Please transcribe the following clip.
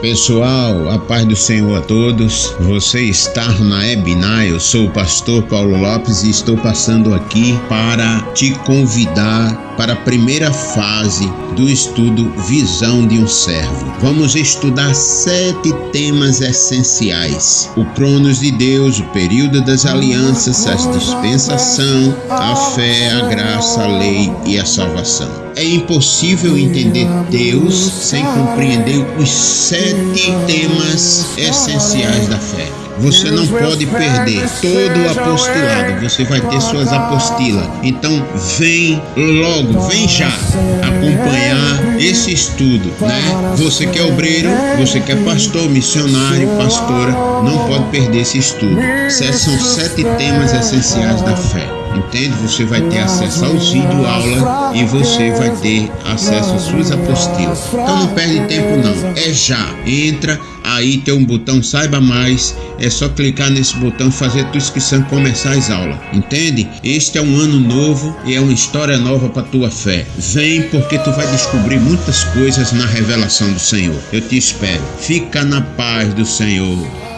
Pessoal, a paz do Senhor a todos. Você está na Ebinai, eu sou o pastor Paulo Lopes e estou passando aqui para te convidar para a primeira fase do estudo Visão de um Servo. Vamos estudar sete temas essenciais: o Cronos de Deus, o período das alianças, a dispensação, a fé, a graça, a lei e a salvação. É impossível entender Deus sem compreender os sete temas essenciais da fé. Você não pode perder todo o apostolado, você vai ter suas apostilas. Então vem logo, vem já acompanhar esse estudo, né? Você que é obreiro, você que é pastor, missionário, pastora, não pode perder esse estudo. São sete temas essenciais da fé entende? Você vai ter acesso aos vídeos aula e você vai ter acesso às suas apostilas. Então não perde tempo não, é já. Entra, aí tem um botão saiba mais, é só clicar nesse botão fazer a tua inscrição e começar as aulas, entende? Este é um ano novo e é uma história nova para tua fé. Vem porque tu vai descobrir muitas coisas na revelação do Senhor. Eu te espero. Fica na paz do Senhor.